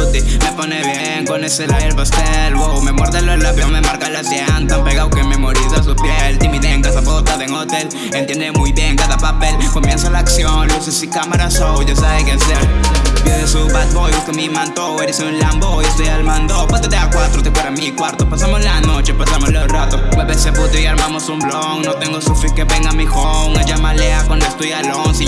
Me pone bien con ese labial pastel. Wow, Me muerde los labios, me marca la sien. Tan pegado que memoriza su piel. Timidez en casa, en hotel. Entiende muy bien cada papel. Comienza la acción, luces y cámaras, oh, ya sabe qué hacer. Pide su bad boy, busca mi manto. Eres un Lambo y estoy al mando. Pásate a cuatro, te fuera mi cuarto. Pasamos la noche, pasamos los ratos. Mueve ese puto y armamos un blon. No tengo sufi que venga mi home. Ella malea cuando estoy alone Si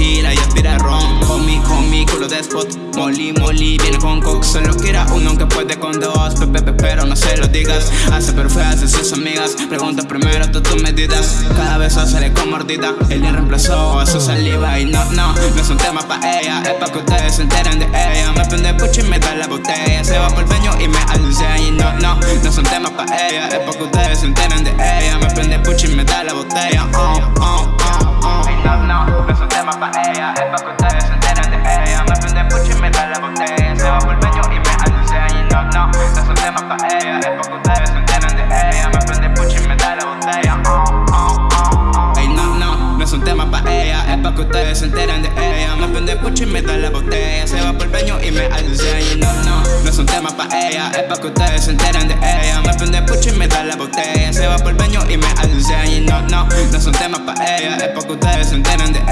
y aspira ron. Homie, homie, culo de spot. Molly, molly, viene con coke Solo quiera uno que puede con dos. Pepe, pero no se lo digas. Hace perfectas sus amigas. Pregunta primero todas tus medidas. Cada vez sale con mordida. Él le reemplazó a su saliva. Y no, no, no es un tema pa' ella. Es pa' que ustedes se enteren de ella. Me prende pucho y me da la botella. Se va por el peño y me alce Y no, no, no son temas pa' ella. Es pa' que ustedes se enteren de ella. Me prende pucho pa' ella Es pa' que ustedes se enteren de ella Me prende pucho y me da la botella. Se va por el peño y me alce Y no, no, no son temas pa' ella. Es pa' que ustedes se enteren de ella. Me prende pucho y me da la botella. Oh, oh, oh. Ey, no, no, no es un tema pa' ella. Es pa' que ustedes se enteren de ella. Me prende pucho y me da la botella. Se va por el peño y me alce Y no, no, no es un tema pa' ella. Es pa' que ustedes se enteren de ella. Me prende pucho y me da la botella. Se va por el peño y me alce Y no, no, no es un tema pa' ella. Es pa' que ustedes se enteren de ella